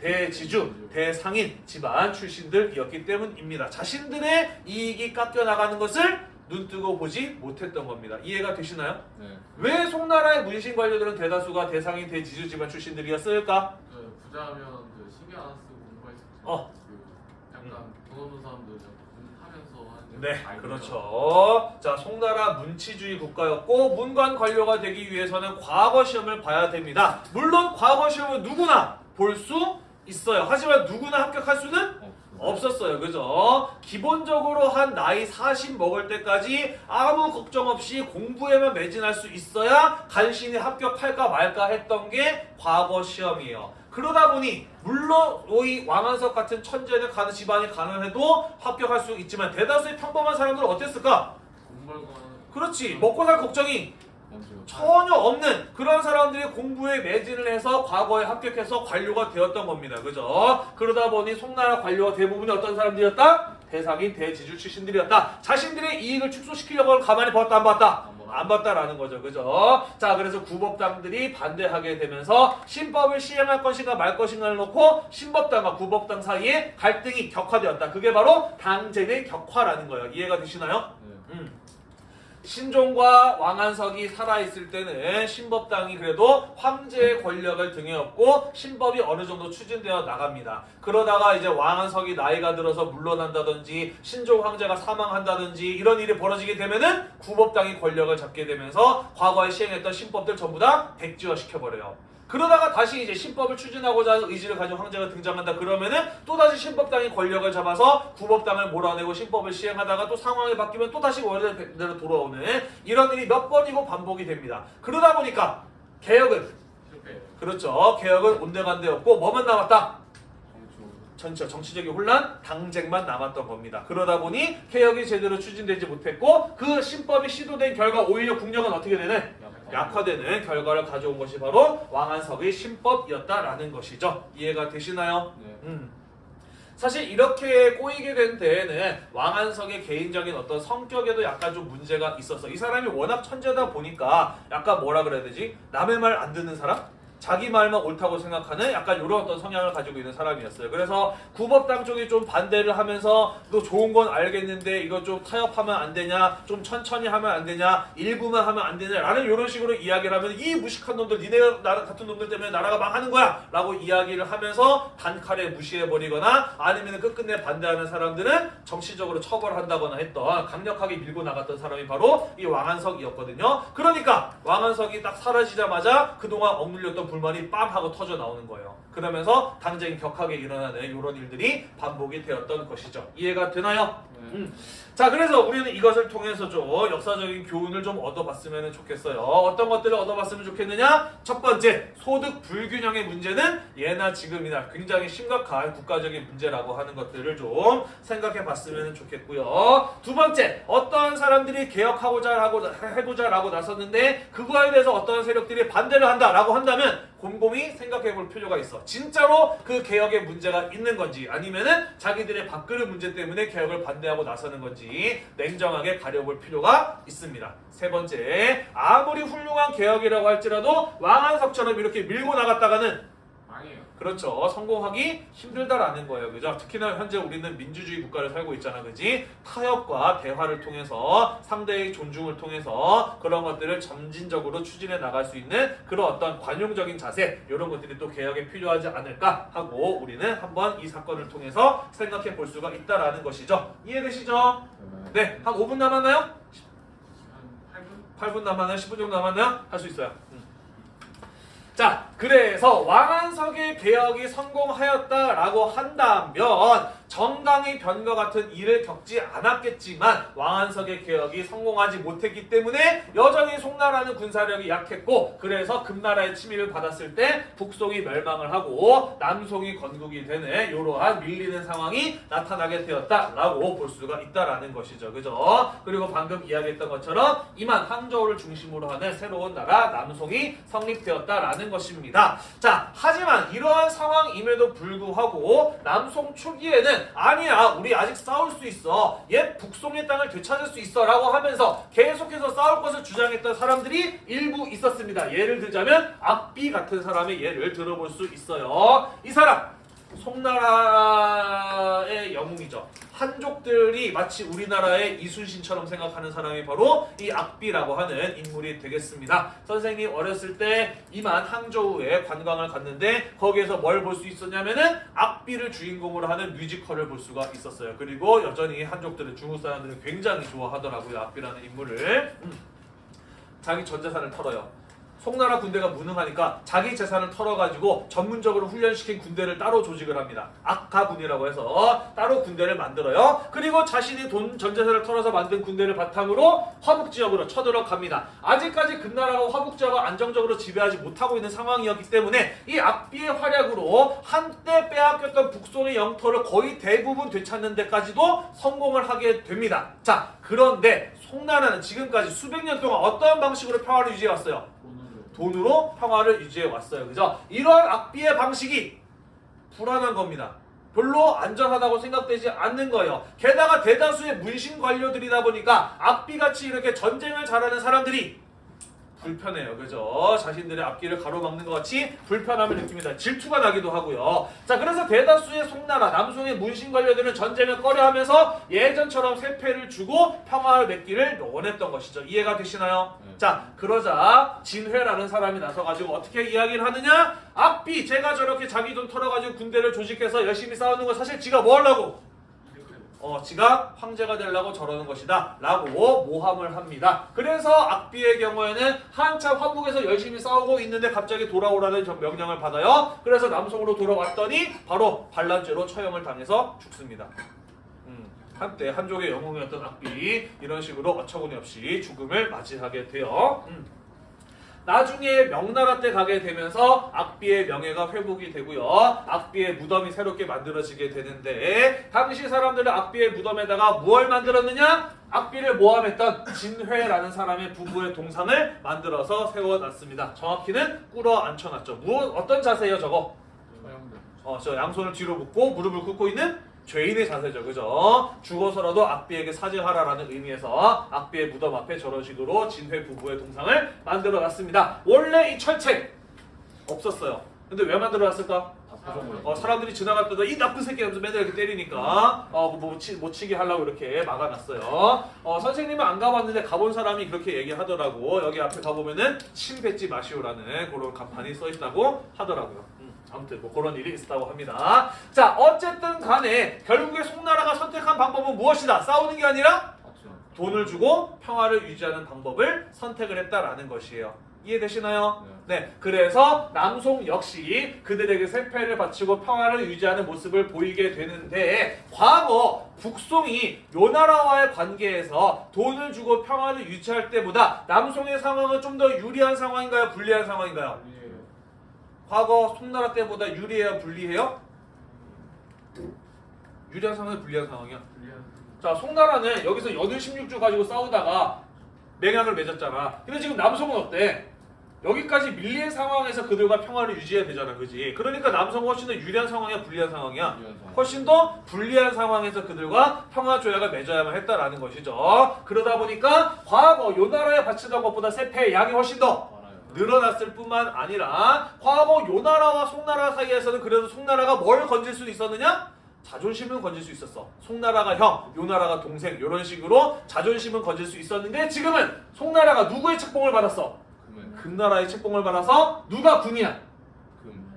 대지주, 대상인 집안 출신들이었기 때문입니다. 자신들의 이익이 깎여 나가는 것을 눈 뜨고 보지 못했던 겁니다. 이해가 되시나요? 네. 왜 송나라의 문신 관료들은 대다수가 대상인 대지주 집안 출신들이었을까? 그 부자하면 그 신경 안 쓰고 있죠. 어. 그 약간 돈 없는 사람들 공부하면서 하는 네, 그렇죠. 자, 송나라 문치주의 국가였고 문관 관료가 되기 위해서는 과거 시험을 봐야 됩니다. 물론 과거 시험은 누구나 볼 수 있어요. 하지만 누구나 합격할 수는 없었어요. 그죠? 기본적으로 한 나이 40 먹을 때까지 아무 걱정 없이 공부에만 매진할 수 있어야 간신히 합격할까 말까 했던 게 과거 시험이에요. 그러다 보니 물론 이 왕한석 같은 천재는 가는 집안이 가난해도 합격할 수 있지만 대다수의 평범한 사람들은 어땠을까? 그렇지 먹고 살 걱정이. 전혀 없는 그런 사람들이 공부에 매진을 해서 과거에 합격해서 관료가 되었던 겁니다. 그죠? 그러다 보니 송나라 관료가 대부분이 어떤 사람들이었다? 대상인 대지주 출신들이었다. 자신들의 이익을 축소시키려고 가만히 봤다 안 봤다? 안 봤다. 안 봤다라는 거죠. 그죠? 자, 그래서 구법당들이 반대하게 되면서 신법을 시행할 것인가 말 것인가를 놓고 신법당과 구법당 사이에 갈등이 격화되었다. 그게 바로 당쟁의 격화라는 거예요. 이해가 되시나요? 신종과 왕안석이 살아있을 때는 신법당이 그래도 황제의 권력을 등에 업고 신법이 어느 정도 추진되어 나갑니다. 그러다가 이제 왕안석이 나이가 들어서 물러난다든지 신종 황제가 사망한다든지 이런 일이 벌어지게 되면은 구법당이 권력을 잡게 되면서 과거에 시행했던 신법들 전부 다 백지화 시켜버려요. 그러다가 다시 이제 신법을 추진하고자 하는 의지를 가진 황제가 등장한다 그러면은 또다시 신법당이 권력을 잡아서 구법당을 몰아내고 신법을 시행하다가 또 상황이 바뀌면 또다시 원래대로 돌아오는 이런 일이 몇 번이고 반복이 됩니다. 그러다 보니까 개혁은. 그렇죠. 개혁은 온데간데였고 뭐만 남았다? 전체 정치적인 혼란, 당쟁만 남았던 겁니다. 그러다 보니 개혁이 제대로 추진되지 못했고 그 신법이 시도된 결과 오히려 국력은 어떻게 되는? 약화되는 결과를 가져온 것이 바로 왕안석의 신법이었다라는 것이죠. 이해가 되시나요? 네. 음. 사실 이렇게 꼬이게 된 데에는 왕한석의 개인적인 어떤 성격에도 약간 좀 문제가 있었어. 이 사람이 워낙 천재다 보니까 약간 뭐라 그래야 되지? 남의 말 안 듣는 사람? 자기 말만 옳다고 생각하는 약간 이런 어떤 성향을 가지고 있는 사람이었어요. 그래서 구법당 쪽이 좀 반대를 하면서 너 좋은 건 알겠는데 이거 좀 타협하면 안 되냐? 좀 천천히 하면 안 되냐? 일부만 하면 안 되냐? 라는 이런 식으로 이야기를 하면 이 무식한 놈들 니네 같은 놈들 때문에 나라가 망하는 거야! 라고 이야기를 하면서 단칼에 무시해버리거나 아니면 끝끝내 반대하는 사람들은 정치적으로 처벌한다거나 했던 강력하게 밀고 나갔던 사람이 바로 이 왕한석이었거든요. 그러니까 왕한석이 딱 사라지자마자 그동안 억눌렸던 불만이 빰 하고 터져 나오는 거예요. 그러면서 당장이 격하게 일어나는 이런 일들이 반복이 되었던 것이죠. 이해가 되나요? 네. 음. 자, 그래서 우리는 이것을 통해서 좀 역사적인 교훈을 좀 얻어봤으면 좋겠어요. 어떤 것들을 얻어봤으면 좋겠느냐? 첫 번째, 소득 불균형의 문제는 예나 지금이나 굉장히 심각한 국가적인 문제라고 하는 것들을 좀 생각해 봤으면 좋겠고요. 두 번째, 어떤 사람들이 개혁하고자 하고 해보자 라고 나섰는데 그거에 대해서 어떤 세력들이 반대를 한다라고 한다면 곰곰이 생각해 볼 필요가 있어. 진짜로 그 개혁에 문제가 있는 건지 아니면은 자기들의 밥그릇 문제 때문에 개혁을 반대하 고 나서는 건지 냉정하게 가려볼 필요가 있습니다. 세 번째, 아무리 훌륭한 개혁이라고 할지라도 왕한석처럼 이렇게 밀고 나갔다가는. 그렇죠. 성공하기 힘들다라는 거예요. 그죠? 특히나 현재 우리는 민주주의 국가를 살고 있잖아. 그지? 타협과 대화를 통해서 상대의 존중을 통해서 그런 것들을 점진적으로 추진해 나갈 수 있는 그런 어떤 관용적인 자세 이런 것들이 또 개혁에 필요하지 않을까 하고 우리는 한번 이 사건을 통해서 생각해 볼 수가 있다라는 것이죠. 이해되시죠? 네. 한 5분 남았나요? 한 8분? 8분 남았나요? 10분 정도 남았나요? 할 수 있어요. 음. 자, 그래서 왕한석의 개혁이 성공하였다라고 한다면 정강의 변과 같은 일을 겪지 않았겠지만 왕한석의 개혁이 성공하지 못했기 때문에 여전히 송나라는 군사력이 약했고 그래서 금나라의 침입을 받았을 때 북송이 멸망을 하고 남송이 건국이 되는 이러한 밀리는 상황이 나타나게 되었다라고 볼 수가 있다라는 것이죠. 그죠? 그리고 방금 이야기했던 것처럼 이만 항저우를 중심으로 하는 새로운 나라 남송이 성립되었다라는 것입니다. 자, 하지만 이러한 상황임에도 불구하고 남송 초기에 는 아니야, 우리 아직 싸울 수 있어. 옛 북송의 땅을 되찾을 수 있어. 라고 하면서 계속해서 싸울 것을 주장했던 사람들이 일부 있었습니다. 예를 들자면 악비 같은 사람의 예를 들어볼 수 있어요. 이 사람 송나라의 영웅이죠. 한족들이 마치 우리나라의 이순신처럼 생각하는 사람이 바로 이 악비라고 하는 인물이 되겠습니다. 선생님 어렸을 때 이만 항저우에 관광을 갔는데 거기에서 뭘 볼 수 있었냐면은 악비를 주인공으로 하는 뮤지컬을 볼 수가 있었어요. 그리고 여전히 한족들은 중국 사람들은 굉장히 좋아하더라고요. 악비라는 인물을. 음. 자기 전 재산을 털어요. 송나라 군대가 무능하니까 자기 재산을 털어가지고 전문적으로 훈련시킨 군대를 따로 조직을 합니다. 악가군이라고 해서 따로 군대를 만들어요. 그리고 자신이 돈 전 재산을 털어서 만든 군대를 바탕으로 화북 지역으로 쳐들어갑니다. 아직까지 금나라가 화북 지역을 안정적으로 지배하지 못하고 있는 상황이었기 때문에 이 악비의 활약으로 한때 빼앗겼던 북송의 영토를 거의 대부분 되찾는 데까지도 성공을 하게 됩니다. 자, 그런데 송나라는 지금까지 수백 년 동안 어떠한 방식으로 평화를 유지해 왔어요? 돈으로. 평화를 유지해 왔어요. 그죠? 이러한 악비의 방식이 불안한 겁니다. 별로 안전하다고 생각되지 않는 거예요. 게다가 대다수의 문신 관료들이다 보니까 악비같이 이렇게 전쟁을 잘하는 사람들이 불편해요. 그죠? 자신들의 앞길을 가로막는 것 같이 불편함을 느낍니다. 질투가 나기도 하고요. 자, 그래서 대다수의 송나라, 남송의 문신 관료들은 전쟁을 꺼려하면서 예전처럼 세패를 주고 평화를 맺기를 원했던 것이죠. 이해가 되시나요? 네. 자, 그러자 진회라는 사람이 나서가지고 어떻게 이야기를 하느냐? 악비, 제가 저렇게 자기 돈 털어가지고 군대를 조직해서 열심히 싸우는 거 사실 지가 뭐 하려고? 어, 지가 황제가 되려고 저러는 것이다. 라고 모함을 합니다. 그래서 악비의 경우에는 한참 화북에서 열심히 싸우고 있는데 갑자기 돌아오라는 저 명령을 받아요. 그래서 남송으로 돌아왔더니 바로 반란죄로 처형을 당해서 죽습니다. 음, 한때 한족의 영웅이었던 악비 이런 식으로 어처구니 없이 죽음을 맞이하게 돼요. 음. 나중에 명나라 때 가게 되면서 악비의 명예가 회복이 되고요. 악비의 무덤이 새롭게 만들어지게 되는데 당시 사람들은 악비의 무덤에다가 무엇을 만들었느냐? 악비를 모함했던 진회라는 사람의 부부의 동상을 만들어서 세워놨습니다. 정확히는 꿇어 앉혀놨죠. 무엇 어떤 자세예요, 저거? 어, 저 양손을 뒤로 묶고 무릎을 꿇고 있는 죄인의 자세죠. 그죠? 죽어서라도 악비에게 사죄하라라는 의미에서 악비의 무덤 앞에 저런 식으로 진회 부부의 동상을 만들어 놨습니다. 원래 이 철책 없었어요. 근데 왜 만들어 놨을까? 어, 사람들이 지나갈 때도 이 나쁜 새끼 하면서 맨날 이렇게 때리니까 어, 뭐, 치, 못 치게 하려고 이렇게 막아놨어요. 어, 선생님은 안 가봤는데 가본 사람이 그렇게 얘기하더라고. 여기 앞에 가보면은 침 뱉지 마시오라는 그런 간판이 써 있다고 하더라고요. 음, 아무튼 뭐 그런 일이 있었다고 합니다. 자, 어쨌든 간에 결국에 송나라가 선택한 방법은 무엇이다? 싸우는 게 아니라. 돈을 주고 평화를 유지하는 방법을 선택을 했다라는 것이에요. 이해되시나요? 네, 그래서 남송 역시 그들에게 세패를 바치고 평화를 유지하는 모습을 보이게 되는데 과거 북송이 요나라와의 관계에서 돈을 주고 평화를 유지할 때보다 남송의 상황은 좀 더 유리한 상황인가요? 불리한 상황인가요? 아니에요. 과거 송나라 때보다 유리해요? 불리해요? 유리한 상황이 불리한 상황이야. 자, 송나라는 여기서 연을 16주 가지고 싸우다가 맹약을 맺었잖아. 근데 지금 남성은 어때? 여기까지 밀린 상황에서 그들과 평화를 유지해야 되잖아, 그지? 그러니까 남성은 훨씬 더 유리한 상황이야, 불리한 상황이야? 유리한 상황. 훨씬 더 불리한 상황에서 그들과 평화 조약을 맺어야만 했다라는 것이죠. 그러다 보니까 과거 요 나라에 바치던 것보다 세패의 양이 훨씬 더. 늘어났을 뿐만 아니라 과거 요나라와 송나라 사이에서는 그래도 송나라가 뭘 건질 수 있었느냐? 자존심은 건질 수 있었어. 송나라가 형, 요나라가 동생 이런 식으로 자존심은 건질 수 있었는데 지금은 송나라가 누구의 책봉을 받았어? 금나라의 책봉을 받아서 누가 군이야?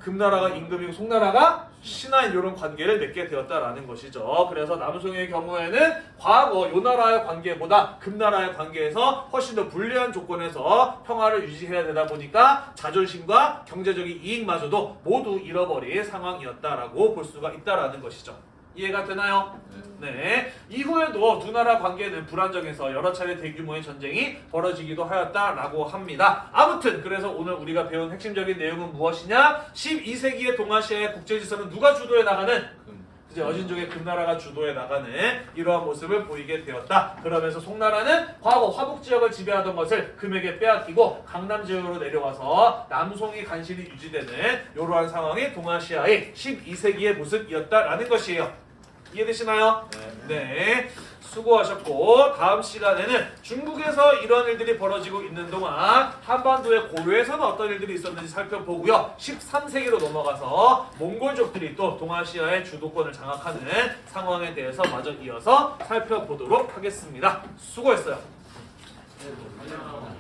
금. 금나라가 임금이고 송나라가 신하인 이런 관계를 맺게 되었다라는 것이죠. 그래서 남송의 경우에는 과거 요 나라의 관계보다 금나라의 관계에서 훨씬 더 불리한 조건에서 평화를 유지해야 되다 보니까 자존심과 경제적인 이익마저도 모두 잃어버린 상황이었다라고 볼 수가 있다라는 것이죠. 이해가 되나요? 네. 네. 이후에도 두 나라 관계는 불안정해서 여러 차례 대규모의 전쟁이 벌어지기도 하였다라고 합니다. 아무튼 그래서 오늘 우리가 배운 핵심적인 내용은 무엇이냐? 12세기의 동아시아의 국제질서는 누가 주도해 나가는 금. 이제 여진족의 금나라가 주도해 나가는 이러한 모습을 보이게 되었다. 그러면서 송나라는 과거 화북 지역을 지배하던 것을 금에게 빼앗기고 강남 지역으로 내려와서 남송이 간신히 유지되는 이러한 상황이 동아시아의 12세기의 모습이었다라는 것이에요. 이해되시나요? 네. 수고하셨고 다음 시간에는 중국에서 이런 일들이 벌어지고 있는 동안 한반도의 고려에서는 어떤 일들이 있었는지 살펴보고요. 13세기로 넘어가서 몽골족들이 또 동아시아의 주도권을 장악하는 상황에 대해서 마저 이어서 살펴보도록 하겠습니다. 수고했어요. 안녕.